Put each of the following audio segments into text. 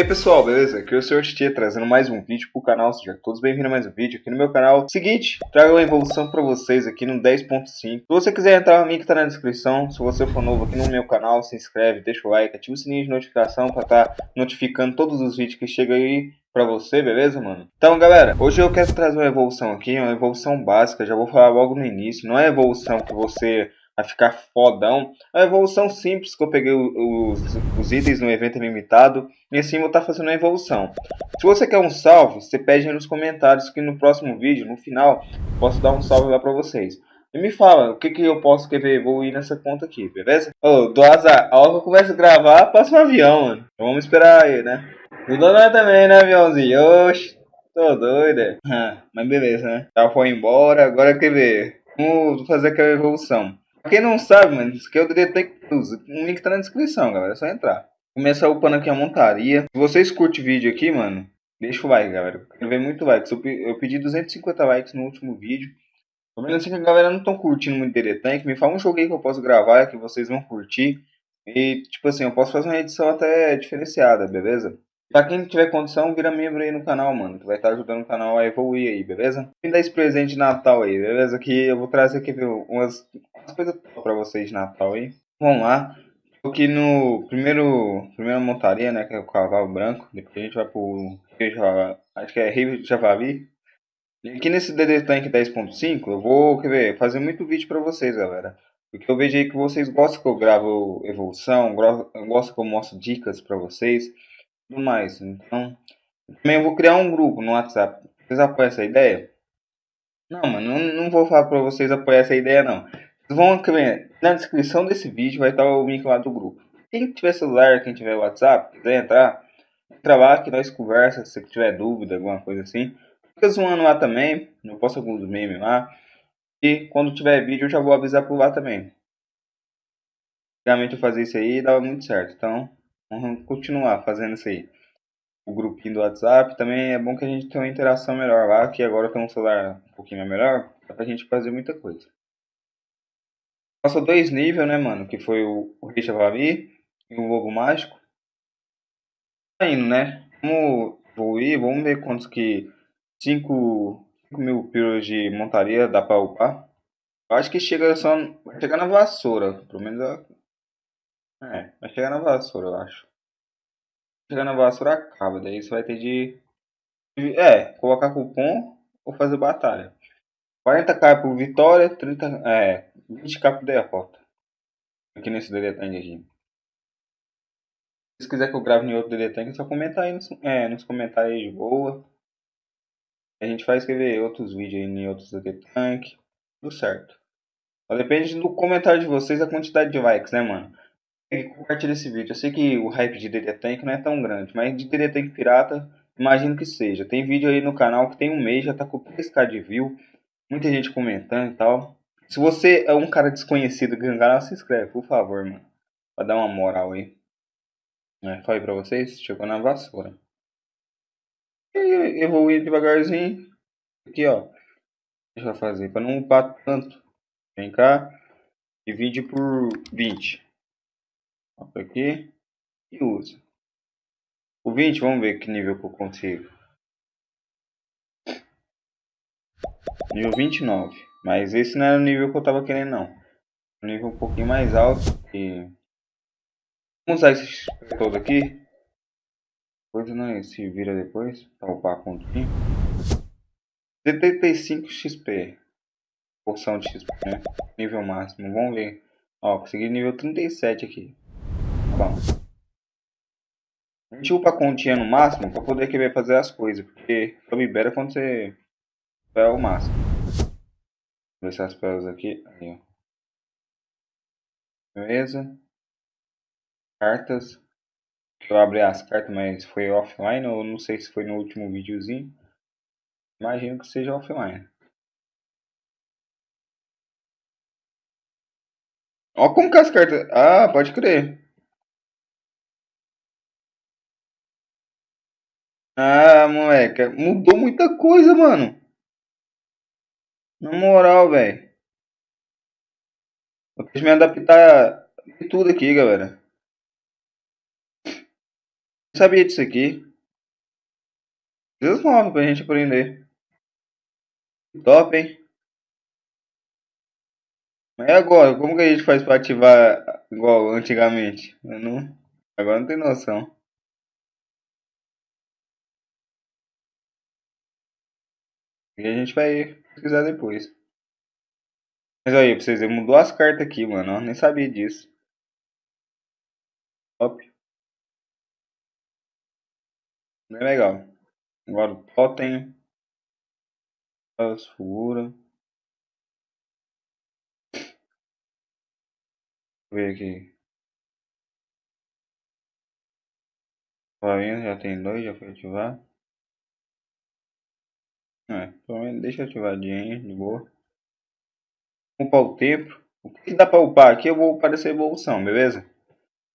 E aí pessoal, beleza? Aqui é o Sr. Titi trazendo mais um vídeo pro canal, sejam todos bem-vindos a mais um vídeo aqui no meu canal. Seguinte, trago uma evolução pra vocês aqui no 10.5. Se você quiser entrar, o link tá na descrição. Se você for novo aqui no meu canal, se inscreve, deixa o like, ativa o sininho de notificação pra estar tá notificando todos os vídeos que chegam aí pra você, beleza, mano? Então, galera, hoje eu quero trazer uma evolução aqui, uma evolução básica, já vou falar logo no início. Não é evolução que você a ficar fodão. A evolução simples que eu peguei os, os itens no evento limitado e assim estar tá fazendo a evolução. Se você quer um salve, você pede nos comentários que no próximo vídeo, no final, posso dar um salve lá pra vocês. E me fala, o que, que eu posso querer evoluir nessa conta aqui, beleza? Ô, oh, do azar, a hora que eu começo a gravar, passa um avião, mano. Então vamos esperar aí, né? O dono também, né, aviãozinho? Oxi, tô doido. Ah, mas beleza, né? Já foi embora, agora quer ver. Vamos fazer aquela evolução. Pra quem não sabe, mano, isso aqui é o Detect Plus. O link tá na descrição, galera. É só entrar. Começar upando aqui a montaria. Se vocês curtem o vídeo aqui, mano, deixa o like, galera. Quero ver muito likes. Eu pedi 250 likes no último vídeo. Tô vendo assim que a galera não tão curtindo muito Tank. Me fala um jogo aí que eu posso gravar que vocês vão curtir. E, tipo assim, eu posso fazer uma edição até diferenciada, beleza? Pra quem tiver condição, vira membro aí no canal, mano. Que vai estar ajudando o canal a evoluir aí, beleza? Me dá esse presente de Natal aí, beleza? Que eu vou trazer aqui umas, umas coisas pra vocês Natal aí. Vamos lá. Aqui no primeiro primeira montaria, né? Que é o cavalo branco. Depois a gente vai pro. Acho que é Rio Javali. E aqui nesse DD Tank 10.5 eu vou quer ver, fazer muito vídeo pra vocês, galera. Porque eu vejo aí que vocês gostam que eu gravo evolução, gostam que eu mostro dicas pra vocês tudo mais. Então, também eu vou criar um grupo no WhatsApp. Vocês apoiam essa ideia? Não, mano, não, não vou falar pra vocês apoiar essa ideia, não. Vão ver, na descrição desse vídeo vai estar o link lá do grupo. Quem tiver celular, quem tiver WhatsApp, quiser entrar, entra lá que nós conversa, se tiver dúvida, alguma coisa assim. Fica zoando lá também, eu posto alguns memes lá. E quando tiver vídeo eu já vou avisar por lá também. Antigamente eu fazia isso aí e dava muito certo, então Vamos continuar fazendo isso aí. O grupinho do WhatsApp também é bom que a gente tenha uma interação melhor lá, que agora tem um celular um pouquinho melhor, dá pra gente fazer muita coisa. Passou dois níveis, né, mano? Que foi o, o Rei Chavavi e o Lobo Mágico. Tá indo, né? Vamos evoluir, vamos ver quantos que 5 mil pílulas de montaria dá pra upar. Eu acho que chega só. Vai chegar na vassoura. Pelo menos é, vai chegar na vassoura, eu acho. Chegar na vassoura acaba, daí você vai ter de. É, colocar cupom ou fazer batalha. 40k por vitória, 30, é, 20k por derrota. Aqui nesse DD Tank aqui. Se quiser que eu grave em outro DD Tank, é só comentar aí nos, é, nos comentários de boa. A gente vai escrever outros vídeos aí em outros DD Tank. Tudo certo. Só depende do comentário de vocês a quantidade de likes, né, mano? compartilha esse vídeo. Eu sei que o hype de DD Tank não é tão grande, mas de DD Tank Pirata, imagino que seja. Tem vídeo aí no canal que tem um mês, já tá com 3k de view, muita gente comentando e tal. Se você é um cara desconhecido no canal, se inscreve, por favor, mano. Pra dar uma moral aí. É, falei pra vocês, chegou na vassoura. E evoluir devagarzinho. Aqui, ó. Deixa eu fazer, pra não upar tanto. Vem cá. Divide por 20 aqui e uso. O 20, vamos ver que nível que eu consigo. Nível 29. Mas esse não era o nível que eu tava querendo não. Um nível um pouquinho mais alto. E... Vamos usar esse todo aqui. Depois não se vira depois. Para upar com 75 XP. Porção de XP, né? Nível máximo. Vamos ver. Ó, consegui nível 37 aqui bom. A gente upa a continha no máximo para poder querer fazer as coisas, porque só libera quando você é o máximo. Vou se as pelas aqui. Aí, ó. Beleza. Cartas. Eu abri as cartas, mas foi offline, ou não sei se foi no último videozinho. Imagino que seja offline. Ó como que as cartas... Ah, pode crer. Ah, moleque, mudou muita coisa, mano. Na moral, velho. Eu quis me adaptar de tudo aqui, galera. Não sabia disso aqui. Deus novos pra gente aprender. Top, hein? Mas agora, como que a gente faz pra ativar igual antigamente? Eu não... Agora não tem noção. E a gente vai pesquisar depois. Mas aí, pra vocês verem, mudou as cartas aqui, mano. Eu nem sabia disso. Top. Bem legal. Agora o totem. As figuras. ver aqui. Vai já tem dois, já foi ativar. É, menos deixa ativadinho, de boa. Upar o tempo. O que dá pra upar aqui? Eu vou upar essa evolução, beleza?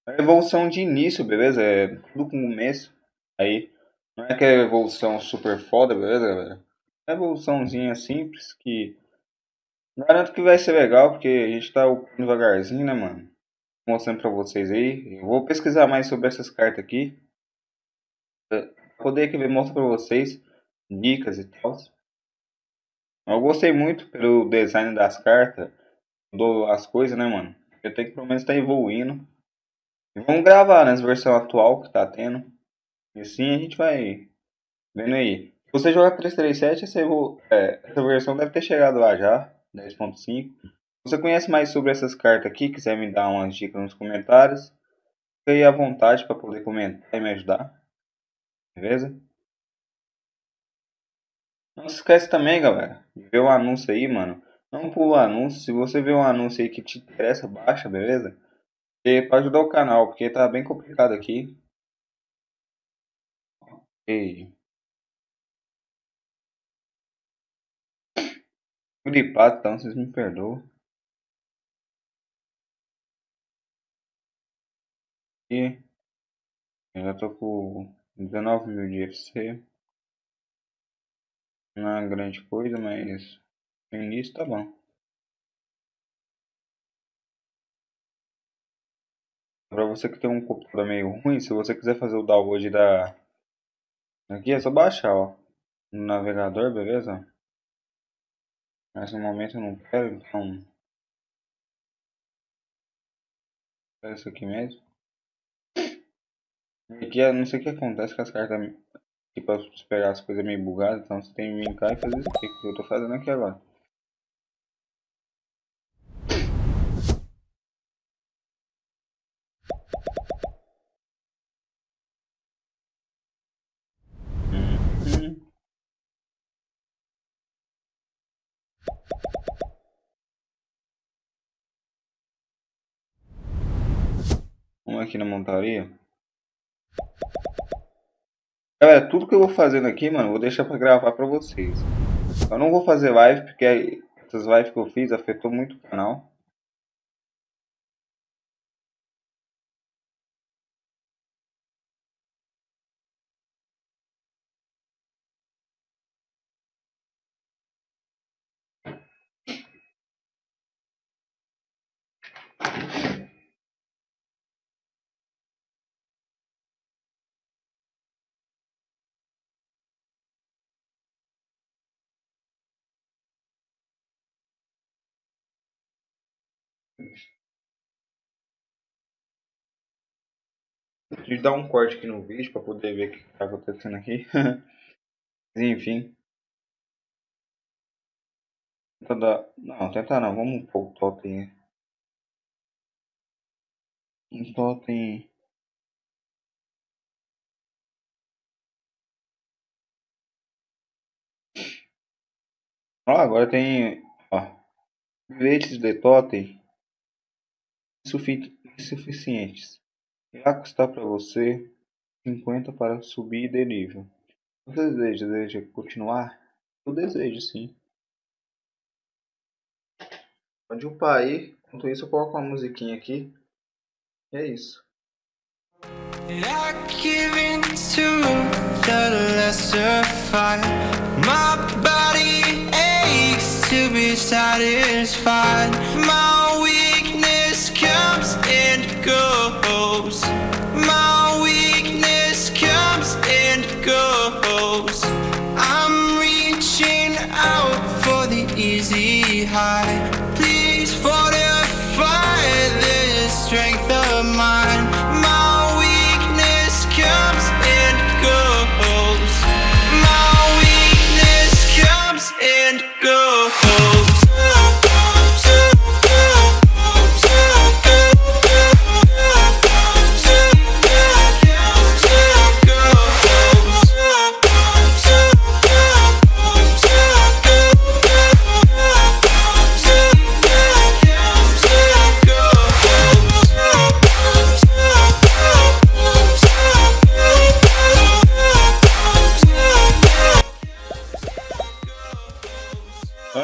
A evolução de início, beleza? É com começo. Aí, não é que é evolução super foda, beleza, galera? É evoluçãozinha simples que garanto que vai ser legal, porque a gente tá devagarzinho, né, mano? Mostrando pra vocês aí. Eu vou pesquisar mais sobre essas cartas aqui. Poder que mostro pra vocês dicas e tal. Eu gostei muito pelo design das cartas, mudou as coisas, né, mano? Eu tenho que pelo menos estar tá evoluindo. E vamos gravar nas versão atual que tá tendo. E assim a gente vai vendo aí. Se você jogar 337, essa, é, essa versão deve ter chegado lá já, 10.5. Se você conhece mais sobre essas cartas aqui, quiser me dar umas dicas nos comentários, fique aí à vontade para poder comentar e me ajudar. Beleza? Não se esquece também, galera, de ver o anúncio aí, mano. Não pula o anúncio. Se você vê um anúncio aí que te interessa, baixa, beleza? E pra ajudar o canal, porque tá bem complicado aqui. Ok. Gripado, então vocês me perdoam. E eu já tô com 19 mil de FC. Não é grande coisa, mas no início tá bom. Para você que tem um computador meio ruim, se você quiser fazer o download da aqui é só baixar, ó, no navegador, beleza? Mas no momento eu não quero, então é isso aqui mesmo. Aqui eu não sei o que acontece com as cartas Aqui pra pegar as coisas meio bugadas, então você tem que vir cá e fazer isso aqui que eu tô fazendo aqui agora. Uhum. Vamos aqui na montaria. Galera, tudo que eu vou fazendo aqui, mano, vou deixar pra gravar pra vocês. Eu não vou fazer live, porque essas lives que eu fiz afetou muito o canal. De dar um corte aqui no vídeo para poder ver o que está acontecendo aqui. Enfim. Tenta dar... Não, tentar não. Vamos pôr o totem. Um totem. Ó, agora tem. Ó. Bilhetes de totem insuficientes. Irá custar para você 50 para subir de nível. Você deseja, deseja continuar? Eu desejo, sim. Pode upar aí. Enquanto isso, eu coloco uma musiquinha aqui. E é isso. satisfied My weakness comes and goes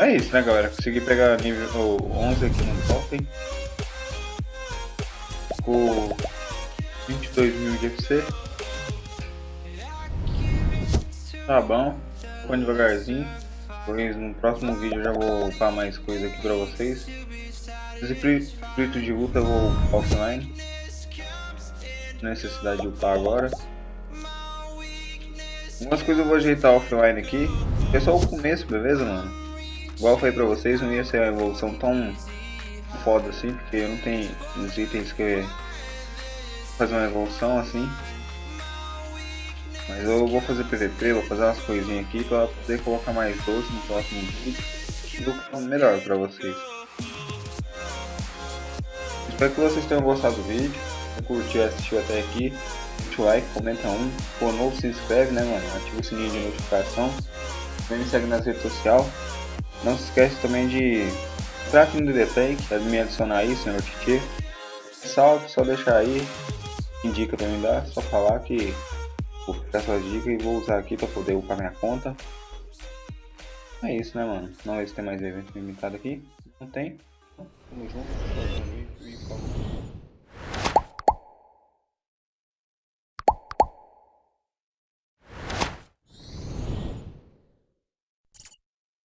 é isso, né, galera? Consegui pegar nível 11 aqui no top. Ficou 22 mil de FC. Tá bom. Vou devagarzinho. Pois no próximo vídeo eu já vou upar mais coisa aqui pra vocês. Esse espírito de luta eu vou offline. Necessidade de upar agora. Algumas coisas eu vou ajeitar offline aqui. É só o começo, beleza, mano? Igual eu falei pra vocês, não ia ser a evolução tão foda assim, porque não tem os itens que fazer uma evolução assim. Mas eu vou fazer PVP, vou fazer umas coisinhas aqui pra poder colocar mais doce no próximo vídeo. E melhor pra vocês. Espero que vocês tenham gostado do vídeo. Se curtiu e assistiu até aqui, deixa o like, comenta um. Se for novo, se inscreve, né, mano? Ativa o sininho de notificação. Também me segue nas redes sociais. Não se esquece também de entrar aqui no é me adicionar aí, senhor Titi. Salve, só deixar aí. Indica também dá, só falar que vou ficar suas dicas e vou usar aqui para poder upar minha conta. É isso, né, mano? Não ver se tem mais evento limitado aqui. Não tem. Tamo junto.